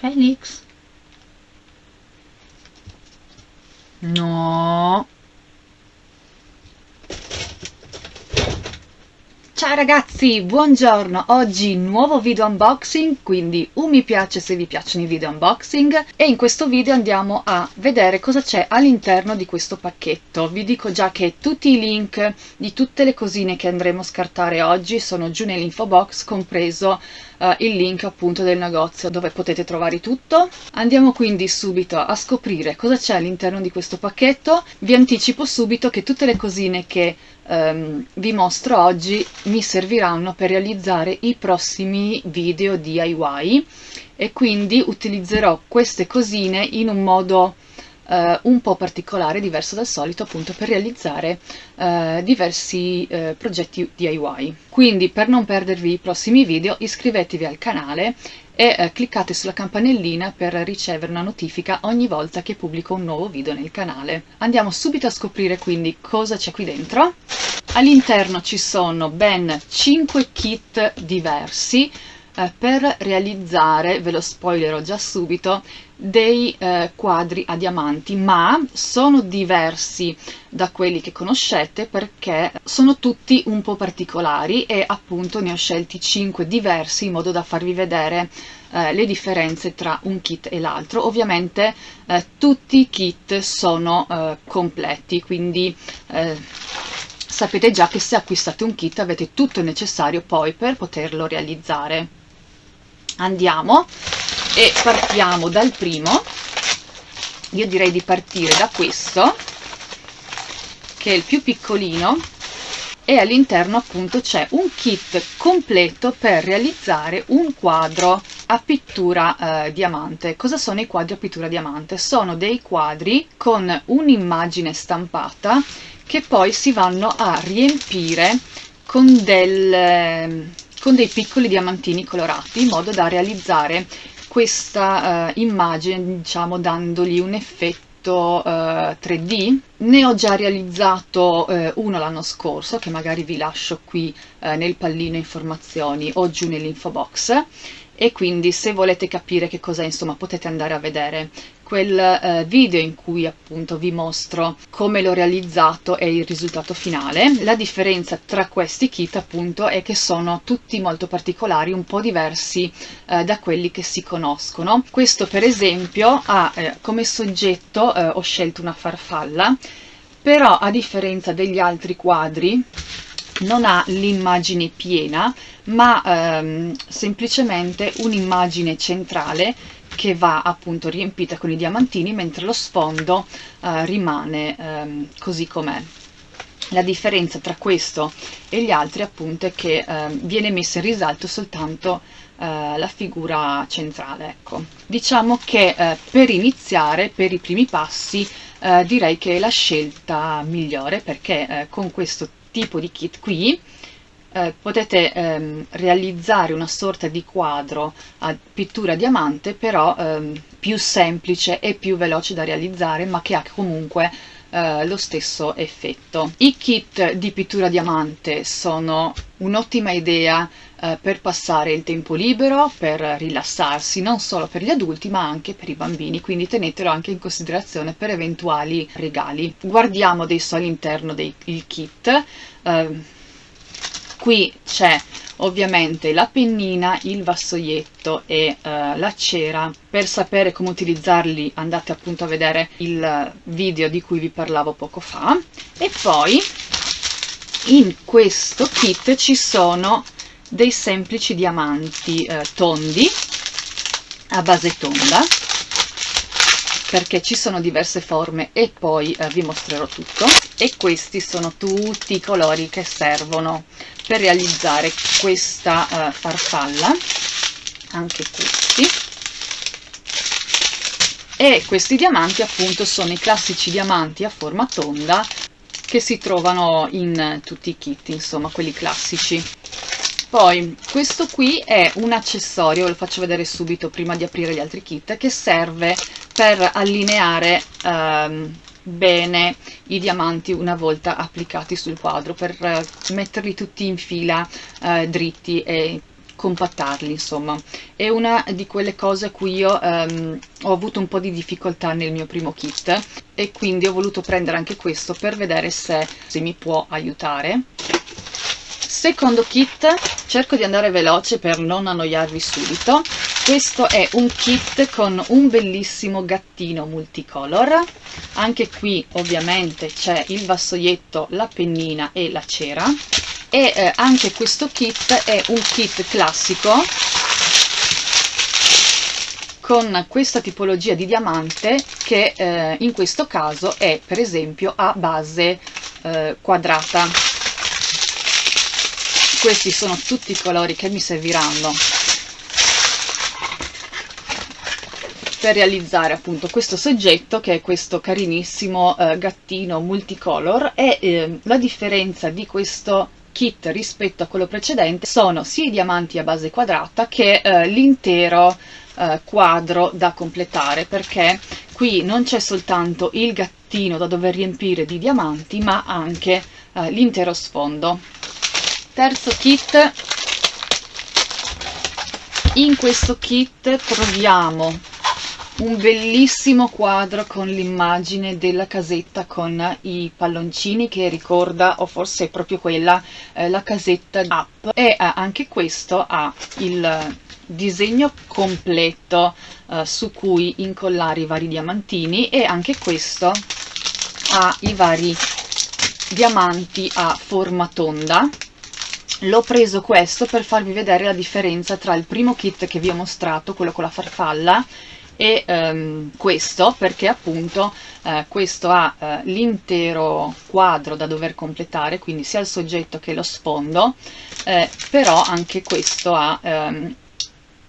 Félix. Não. Ciao ragazzi, buongiorno! Oggi nuovo video unboxing, quindi un mi piace se vi piacciono i video unboxing e in questo video andiamo a vedere cosa c'è all'interno di questo pacchetto. Vi dico già che tutti i link di tutte le cosine che andremo a scartare oggi sono giù nell'info box, compreso uh, il link appunto del negozio dove potete trovare tutto. Andiamo quindi subito a scoprire cosa c'è all'interno di questo pacchetto. Vi anticipo subito che tutte le cosine che um, vi mostro oggi mi serviranno per realizzare i prossimi video DIY e quindi utilizzerò queste cosine in un modo Uh, un po' particolare, diverso dal solito, appunto per realizzare uh, diversi uh, progetti DIY. Quindi per non perdervi i prossimi video iscrivetevi al canale e cliccate sulla campanellina per ricevere una notifica ogni volta che pubblico un nuovo video nel canale. Andiamo subito a scoprire quindi cosa c'è qui dentro. All'interno ci sono ben 5 kit diversi eh, per realizzare, ve lo spoilerò già subito, dei eh, quadri a diamanti, ma sono diversi da quelli che conoscete perché sono tutti un po' particolari e appunto ne ho scelti 5 diversi in modo da farvi vedere eh, le differenze tra un kit e l'altro. Ovviamente eh, tutti i kit sono eh, completi, quindi eh, sapete già che se acquistate un kit avete tutto il necessario poi per poterlo realizzare andiamo e partiamo dal primo io direi di partire da questo che è il più piccolino e all'interno appunto c'è un kit completo per realizzare un quadro a pittura eh, diamante. Cosa sono i quadri a pittura diamante? Sono dei quadri con un'immagine stampata che poi si vanno a riempire con del, con dei piccoli diamantini colorati in modo da realizzare questa uh, immagine diciamo dandogli un effetto uh, eh, 3D ne ho già realizzato uh, uno l'anno scorso che magari vi lascio qui nel pallino informazioni o giù nell'info box. E quindi se volete capire che cos'è insomma potete andare a vedere quel eh, video in cui appunto vi mostro come l'ho realizzato e il risultato finale. La differenza tra questi kit appunto è che sono tutti molto particolari, un po' diversi eh, da quelli che si conoscono. Questo per esempio ha eh, come soggetto, eh, ho scelto una farfalla, però a differenza degli altri quadri non ha l'immagine piena ma ehm, semplicemente un'immagine centrale che va appunto riempita con i diamantini mentre lo sfondo eh, rimane ehm, così com'è. La differenza tra questo e gli altri appunto è che eh, viene messa in risalto soltanto eh, la figura centrale. Ecco. Diciamo che eh, per iniziare, per i primi passi, eh, direi che è la scelta migliore perché eh, con questo tipo di kit qui eh, potete ehm, realizzare una sorta di quadro a pittura diamante però ehm, più semplice e più veloce da realizzare ma che ha comunque eh, lo stesso effetto. I kit di pittura diamante sono un'ottima idea eh, per passare il tempo libero, per rilassarsi, non solo per gli adulti ma anche per i bambini, quindi tenetelo anche in considerazione per eventuali regali. Guardiamo adesso all'interno del kit. Eh, qui c'è ovviamente la pennina, il vassoietto e uh, la cera. Per sapere come utilizzarli andate appunto a vedere il video di cui vi parlavo poco fa. E poi in questo kit ci sono dei semplici diamanti uh, tondi a base tonda perché ci sono diverse forme e poi uh, vi mostrerò tutto. E questi sono tutti i colori che servono per realizzare questa uh, farfalla. Anche questi. E questi diamanti appunto sono i classici diamanti a forma tonda che si trovano in tutti i kit insomma quelli classici poi questo qui è un accessorio lo faccio vedere subito prima di aprire gli altri kit che serve per allineare um, bene i diamanti una volta applicati sul quadro per uh, metterli tutti in fila uh, dritti e compattarli insomma. È una di quelle cose a cui io ehm, ho avuto un po' di difficoltà nel mio primo kit e quindi ho voluto prendere anche questo per vedere se, se mi può aiutare secondo kit cerco di andare veloce per non annoiarvi subito. Questo è un kit con un bellissimo gattino multicolor. Anche qui ovviamente c'è il vassoietto la pennina e la cera. E eh, anche questo kit è un kit classico con questa tipologia di diamante che eh, in questo caso è per esempio a base eh, quadrata questi sono tutti i colori che mi serviranno per realizzare appunto questo soggetto che è questo carinissimo eh, gattino multicolor e eh, la differenza di questo kit rispetto a quello precedente sono sia i diamanti a base quadrata che eh, l'intero eh, quadro da completare perché qui non c'è soltanto il gattino da dover riempire di diamanti ma anche eh, l'intero sfondo terzo kit. In questo kit troviamo un bellissimo quadro con l'immagine della casetta con i palloncini che ricorda o forse è proprio quella eh, la casetta up. E eh, anche questo ha il disegno completo eh, su cui incollare i vari diamantini e anche questo ha i vari diamanti a forma tonda l'ho preso questo per farvi vedere la differenza tra il primo kit che vi ho mostrato, quello con la farfalla, e um, questo perché appunto uh, questo ha uh, l'intero quadro da dover completare quindi sia il soggetto che lo sfondo uh, però anche questo ha um,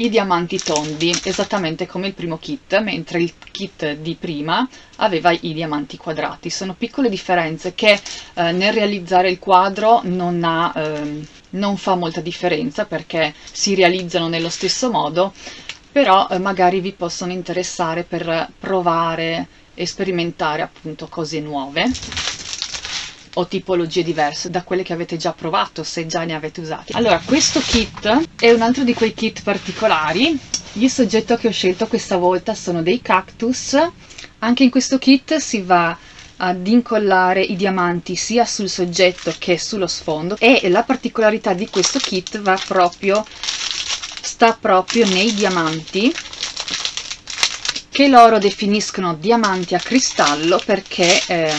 i diamanti tondi esattamente come il primo kit mentre il kit di prima aveva i diamanti quadrati. Sono piccole differenze che eh, nel realizzare il quadro non, ha, eh, non fa molta differenza perché si realizzano nello stesso modo però eh, magari vi possono interessare per provare e sperimentare appunto cose nuove o tipologie diverse da quelle che avete già provato se già ne avete usati. Allora questo kit è un altro di quei kit particolari. Il soggetto che ho scelto questa volta sono dei cactus. Anche in questo kit si va ad incollare i diamanti sia sul soggetto che sullo sfondo e la particolarità di questo kit va proprio sta proprio nei diamanti che loro definiscono diamanti a cristallo perché ehm,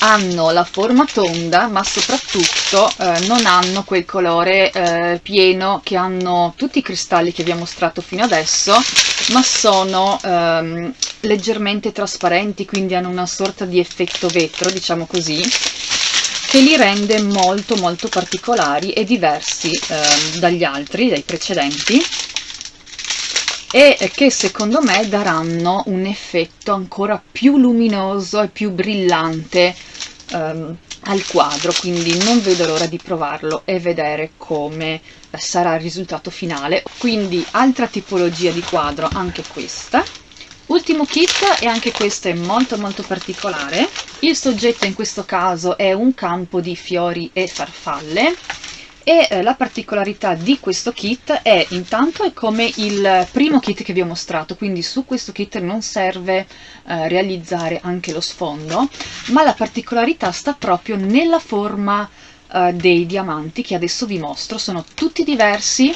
hanno la forma tonda ma soprattutto eh, non hanno quel colore eh, pieno che hanno tutti i cristalli che vi ho mostrato fino adesso ma sono ehm, leggermente trasparenti quindi hanno una sorta di effetto vetro diciamo così che li rende molto molto particolari e diversi eh, dagli altri, dai precedenti e che secondo me daranno un effetto ancora più luminoso e più brillante um, al quadro quindi non vedo l'ora di provarlo e vedere come sarà il risultato finale. Quindi altra tipologia di quadro anche questa. Ultimo kit e anche questo è molto molto particolare. Il soggetto in questo caso è un campo di fiori e farfalle e eh, la particolarità di questo kit è intanto è come il primo kit che vi ho mostrato quindi su questo kit non serve eh, realizzare anche lo sfondo ma la particolarità sta proprio nella forma eh, dei diamanti che adesso vi mostro. Sono tutti diversi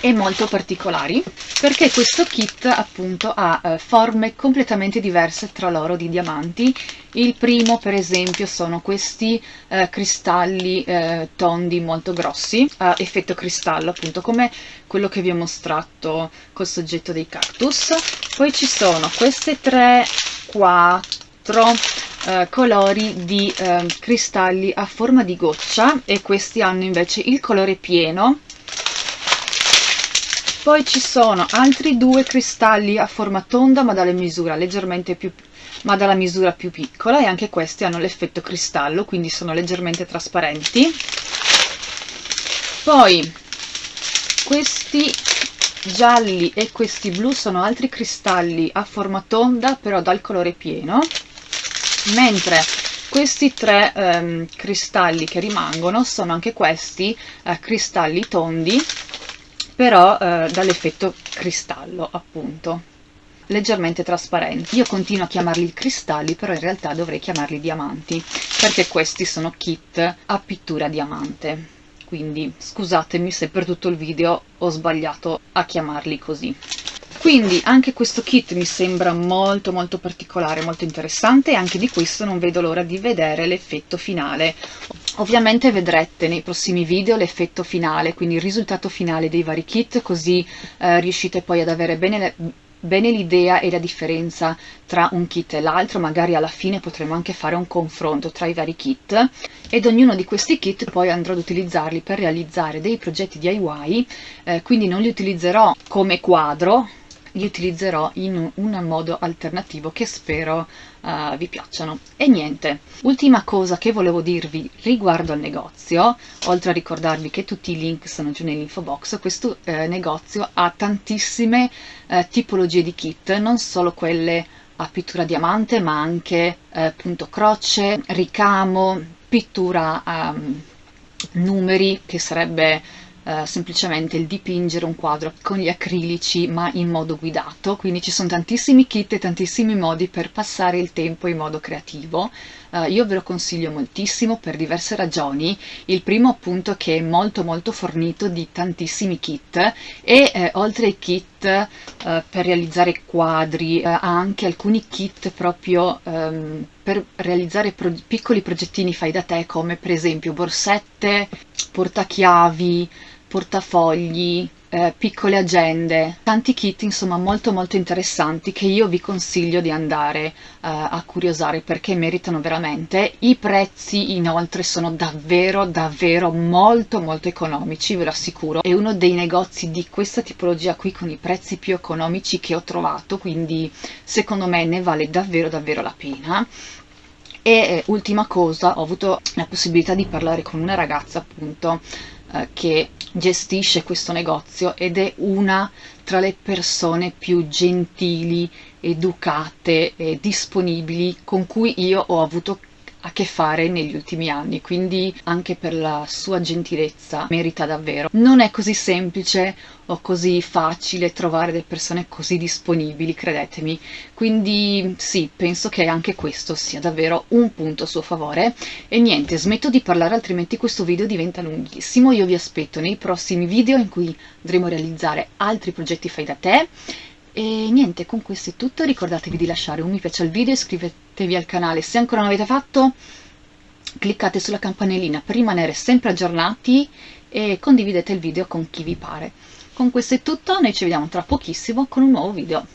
e molto particolari perché questo kit appunto ha eh, forme completamente diverse tra loro di diamanti. Il primo per esempio sono questi eh, cristalli eh, tondi molto grossi a effetto cristallo appunto come quello che vi ho mostrato col soggetto dei cactus. Poi ci sono queste tre quattro eh, colori di eh, cristalli a forma di goccia e questi hanno invece il colore pieno poi ci sono altri due cristalli a forma tonda ma misura più ma dalla misura più piccola e anche questi hanno l'effetto cristallo quindi sono leggermente trasparenti. Poi questi gialli e questi blu sono altri cristalli a forma tonda però dal colore pieno mentre questi tre ehm, cristalli che rimangono sono anche questi eh, cristalli tondi però eh, dall'effetto cristallo appunto. Leggermente trasparenti. Io continuo a chiamarli cristalli però in realtà dovrei chiamarli diamanti perché questi sono kit a pittura diamante. Quindi scusatemi se per tutto il video ho sbagliato a chiamarli così. Quindi anche questo kit mi sembra molto molto particolare molto interessante e anche di questo non vedo l'ora di vedere l'effetto finale ovviamente vedrete nei prossimi video l'effetto finale quindi il risultato finale dei vari kit così eh, riuscite poi ad avere bene bene l'idea e la differenza tra un kit e l'altro, magari alla fine potremo anche fare un confronto tra i vari kit. Ed ognuno di questi kit poi andrò ad utilizzarli per realizzare dei progetti DIY, eh, quindi non li utilizzerò come quadro, li utilizzerò in un modo alternativo che spero uh, vi piacciono. E niente, ultima cosa che volevo dirvi riguardo al negozio, oltre a ricordarvi che tutti i link sono giù nell'info box, questo eh, negozio ha tantissime eh, tipologie di kit, non solo quelle a pittura diamante, ma anche eh, punto croce, ricamo, pittura um, numeri, che sarebbe eh, semplicemente il dipingere un quadro con gli acrilici ma in modo guidato, quindi ci sono tantissimi kit e tantissimi modi per passare il tempo in modo creativo. Uh, io ve lo consiglio moltissimo per diverse ragioni. Il primo appunto che è molto molto fornito di tantissimi kit e eh, oltre ai kit uh, per realizzare quadri ha anche alcuni kit proprio um, per realizzare pro piccoli progettini fai da te come per esempio borsette, portachiavi, portafogli, eh, piccole agende, tanti kit insomma molto molto interessanti che io vi consiglio di andare eh, a curiosare perché meritano veramente. I prezzi inoltre sono davvero davvero molto molto economici, ve lo assicuro. È uno dei negozi di questa tipologia qui con i prezzi più economici che ho trovato, quindi secondo me ne vale davvero davvero la pena. E eh, ultima cosa, ho avuto la possibilità di parlare con una ragazza appunto eh, che gestisce questo negozio ed è una tra le persone più gentili, educate e disponibili con cui io ho avuto a che fare negli ultimi anni, quindi anche per la sua gentilezza merita davvero. Non è così semplice o così facile trovare delle persone così disponibili, credetemi, quindi sì, penso che anche questo sia davvero un punto a suo favore. E niente, smetto di parlare altrimenti questo video diventa lunghissimo, io vi aspetto nei prossimi video in cui andremo a realizzare altri progetti fai da te e niente, con questo è tutto, ricordatevi di lasciare un mi piace al video, iscrivetevi al canale se ancora non l'avete fatto, cliccate sulla campanellina per rimanere sempre aggiornati e condividete il video con chi vi pare. Con questo è tutto, noi ci vediamo tra pochissimo con un nuovo video.